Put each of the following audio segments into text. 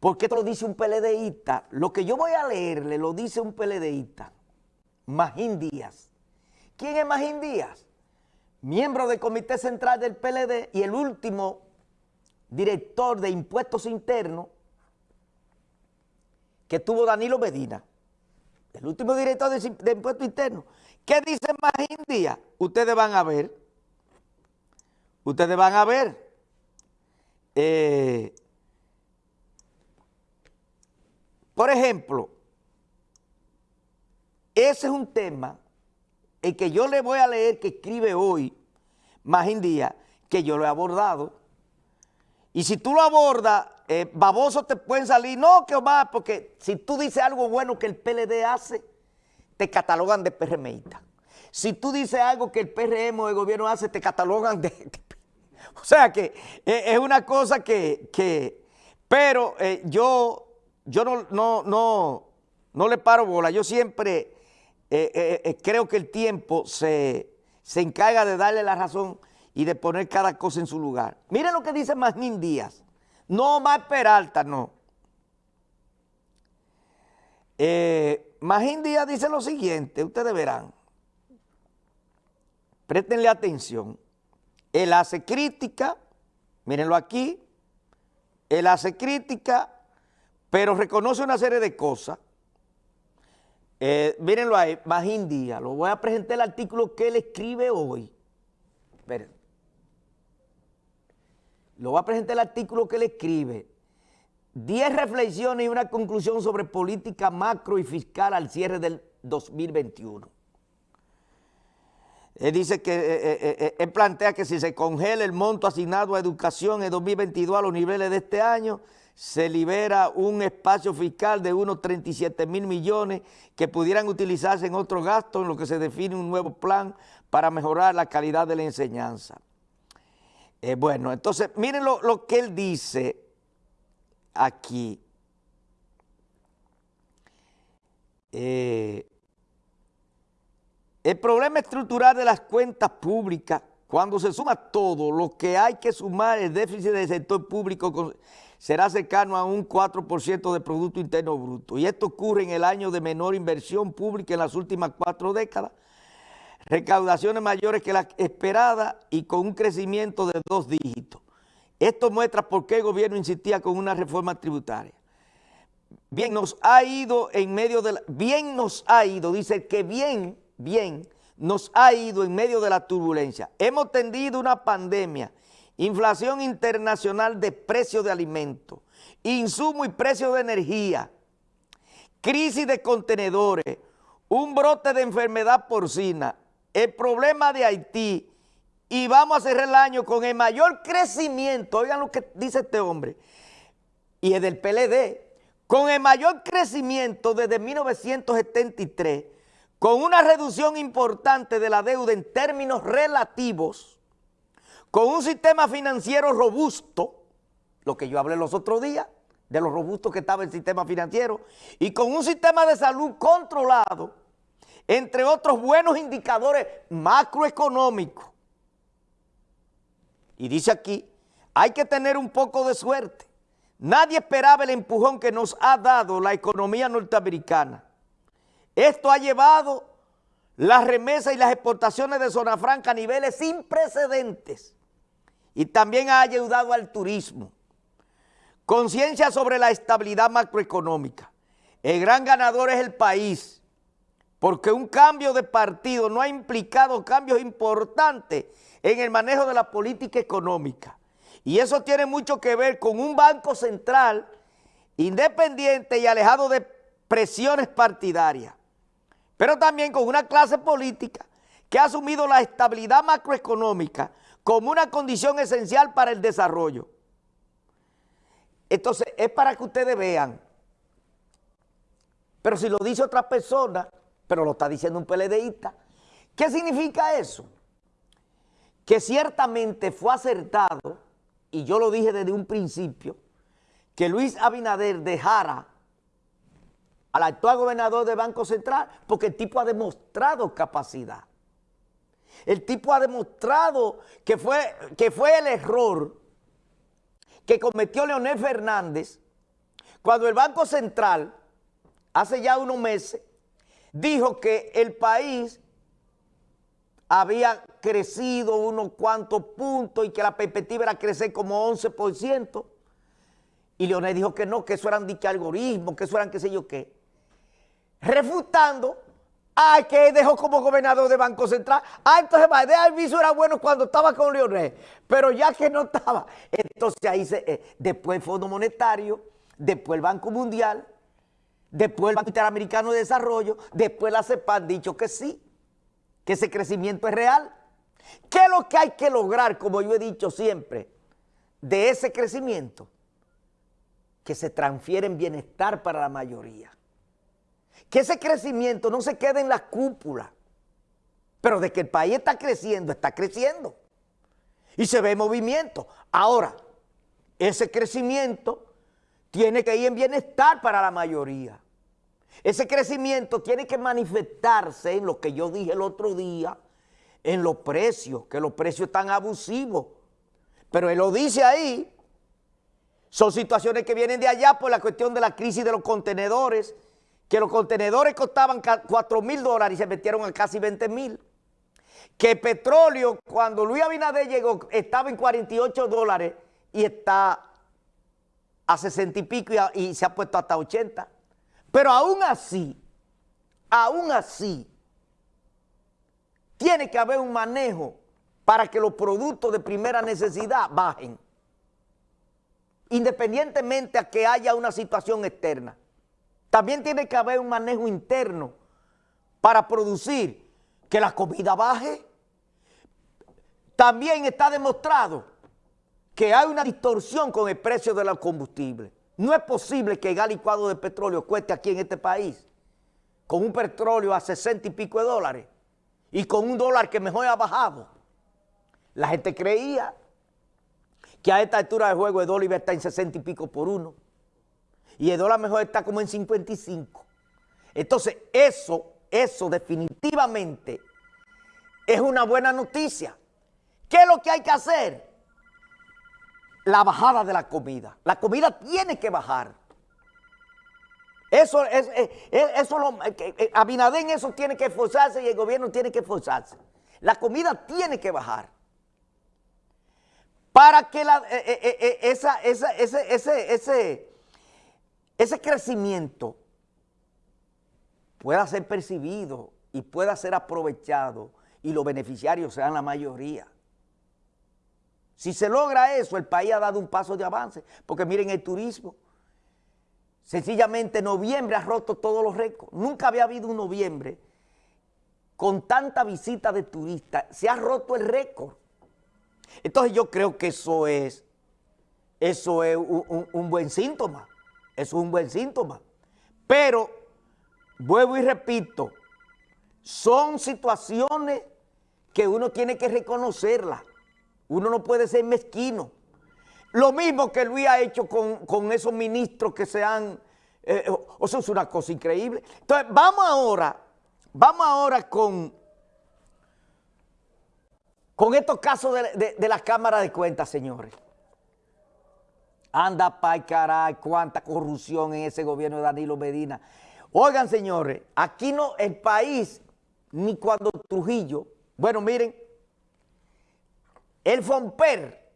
porque esto lo dice un PLDista. Lo que yo voy a leerle lo dice un PLDista, Magín Díaz. ¿Quién es Magín Díaz? Miembro del Comité Central del PLD y el último director de impuestos internos que tuvo Danilo Medina. El último director de, impuestos internos. ¿Qué dice Magín Díaz? Ustedes van a ver. Ustedes van a ver. Eh, Por ejemplo, ese es un tema el que yo le voy a leer que escribe hoy, Magín Díaz, que yo lo he abordado. Y si tú lo abordas, eh, baboso te pueden salir, no, que Omar, porque si tú dices algo bueno que el PLD hace, te catalogan de PRMista. Si tú dices algo que el PRM o el gobierno hace, te catalogan de... o sea que eh, es una cosa que... pero eh, yo yo no, no, no, no le paro bola, yo siempre eh, eh, eh, creo que el tiempo se, encarga de darle la razón y de poner cada cosa en su lugar. Miren lo que dice Magnín Díaz, no más Peralta, no. Magín Díaz dice lo siguiente, ustedes verán, préstenle atención, él hace crítica, mírenlo aquí, él hace crítica pero reconoce una serie de cosas. Eh, mírenlo ahí, Magín Díaz, lo voy a presentar el artículo que él escribe hoy. Esperen. Lo voy a presentar el artículo que él escribe. Diez reflexiones y una conclusión sobre política macro y fiscal al cierre del 2021. Él dice que, eh, eh, él plantea que si se congela el monto asignado a educación en 2022 a los niveles de este año, se libera un espacio fiscal de unos 37 mil millones que pudieran utilizarse en otro gasto en lo que se define un nuevo plan para mejorar la calidad de la enseñanza. Eh, bueno, entonces miren lo, que él dice aquí. Eh, el problema estructural de las cuentas públicas, cuando se suma todo, lo que hay que sumar el déficit del sector público será cercano a un 4% de Producto Interno Bruto. Y esto ocurre en el año de menor inversión pública en las últimas cuatro décadas, recaudaciones mayores que las esperadas y con un crecimiento de dos dígitos. Esto muestra por qué el gobierno insistía con una reforma tributaria. Bien, nos ha ido en medio de la... Bien nos ha ido, dice que bien, bien, nos ha ido en medio de la turbulencia. Hemos tendido una pandemia inflación internacional de precios de alimentos, insumo y precio de energía, crisis de contenedores, un brote de enfermedad porcina, el problema de Haití y vamos a cerrar el año con el mayor crecimiento, oigan lo que dice este hombre, y es del PLD, con el mayor crecimiento desde 1973, con una reducción importante de la deuda en términos relativos, con un sistema financiero robusto, lo que yo hablé los otros días, de lo robusto que estaba el sistema financiero, y con un sistema de salud controlado, entre otros buenos indicadores macroeconómicos. Y dice aquí, hay que tener un poco de suerte. Nadie esperaba el empujón que nos ha dado la economía norteamericana. Esto ha llevado las remesas y las exportaciones de zona franca a niveles sin precedentes y también ha ayudado al turismo. Conciencia sobre la estabilidad macroeconómica. El gran ganador es el país, porque un cambio de partido no ha implicado cambios importantes en el manejo de la política económica. Y eso tiene mucho que ver con un banco central independiente y alejado de presiones partidarias, pero también con una clase política que ha asumido la estabilidad macroeconómica como una condición esencial para el desarrollo. Entonces, es para que ustedes vean. Pero si lo dice otra persona, pero lo está diciendo un PLDista, ¿qué significa eso? Que ciertamente fue acertado, y yo lo dije desde un principio, que Luis Abinader dejara al actual gobernador de Banco Central porque el tipo ha demostrado capacidad. El tipo ha demostrado que fue, que fue el error que cometió Leonel Fernández Cuando el Banco Central, hace ya unos meses, dijo que el país había crecido unos cuantos puntos y que la perspectiva era crecer como 11%, y Leonel dijo que no, que eso eran dicho algoritmos, que eso eran qué sé yo qué, refutando Ay, que dejó como gobernador de Banco Central. Ah, entonces de Alviso era bueno cuando estaba con Leonel, pero ya que no estaba. Entonces ahí se, eh, después el Fondo Monetario, después el Banco Mundial, después el Banco Interamericano de Desarrollo, después la CEPA han dicho que sí, que ese crecimiento es real. ¿Qué es lo que hay que lograr, como yo he dicho siempre, de ese crecimiento? Que se transfiere en bienestar para la mayoría que ese crecimiento no se quede en la cúpula, pero de que el país está creciendo, está creciendo. Y se ve movimiento. Ahora, ese crecimiento tiene que ir en bienestar para la mayoría. Ese crecimiento tiene que manifestarse en lo que yo dije el otro día, en los precios, que los precios están abusivos. Pero él lo dice ahí, son situaciones que vienen de allá por la cuestión de la crisis de los contenedores, que los contenedores costaban 4 mil dólares y se metieron a casi 20 mil. Que petróleo, cuando Luis Abinader llegó, estaba en 48 dólares y está a 60 y pico y, y se ha puesto hasta 80. Pero aún así, aún así, tiene que haber un manejo para que los productos de primera necesidad bajen, independientemente a que haya una situación externa. También tiene que haber un manejo interno para producir que la comida baje. También está demostrado que hay una distorsión con el precio de los combustibles. No es posible que el gas licuado de petróleo cueste aquí en este país con un petróleo a 60 y pico de dólares y con un dólar que mejor ha bajado. La gente creía que a esta altura de juego el dólar iba a estar en 60 y pico por uno y el dólar mejor está como en 55. Entonces, eso, eso definitivamente es una buena noticia. ¿Qué es lo que hay que hacer? La bajada de la comida. La comida tiene que bajar. Eso es, eso lo, Abinader en eso tiene que esforzarse y el gobierno tiene que esforzarse. La comida tiene que bajar. Para que la, esa, esa, ese, ese, ese, ese crecimiento pueda ser percibido y pueda ser aprovechado y los beneficiarios sean la mayoría. Si se logra eso, el país ha dado un paso de avance, porque miren el turismo, sencillamente noviembre ha roto todos los récords, nunca había habido un noviembre con tanta visita de turistas, se ha roto el récord. Entonces yo creo que eso es, eso es un buen síntoma. Es un buen síntoma. Pero, vuelvo y repito, son situaciones que uno tiene que reconocerlas. Uno no puede ser mezquino. Lo mismo que Luis ha hecho con, esos ministros que se han... Eh, eso es una cosa increíble. Entonces, vamos ahora, vamos ahora con, con estos casos de, de la Cámara de Cuentas, señores. Anda pa' caray, cuánta corrupción en ese gobierno de Danilo Medina. Oigan, señores, aquí no, el país, ni cuando Trujillo, bueno, miren, el Fomper,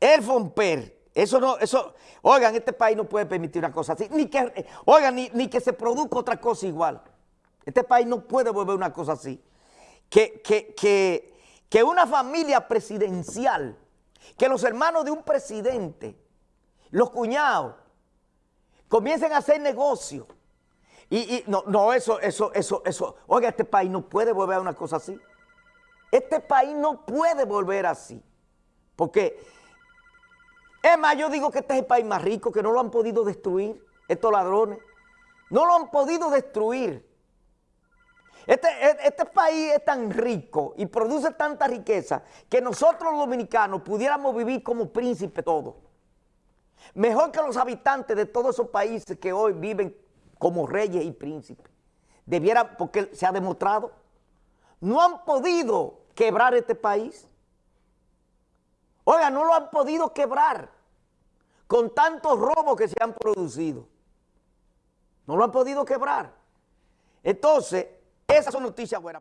el Fomper, eso no, eso, oigan, este país no puede permitir una cosa así, ni que, oigan, ni, ni que se produzca otra cosa igual. Este país no puede volver una cosa así. Que, que, que, que una familia presidencial que los hermanos de un presidente, los cuñados, comiencen a hacer negocio. Y, no, no, eso, eso, eso, eso. Oiga, este país no puede volver a una cosa así. Este país no puede volver así. Porque, es más, yo digo que este es el país más rico, que no lo han podido destruir, estos ladrones. No lo han podido destruir. Este, e, este, país es tan rico y produce tanta riqueza que nosotros los dominicanos pudiéramos vivir como príncipes todos. Mejor que los habitantes de todos esos países que hoy viven como reyes y príncipes. Debiera, porque se ha demostrado, no han podido quebrar este país. Oiga, no lo han podido quebrar. con tantos robos que se han producido. No lo han podido quebrar. Entonces, esas son noticias buenas.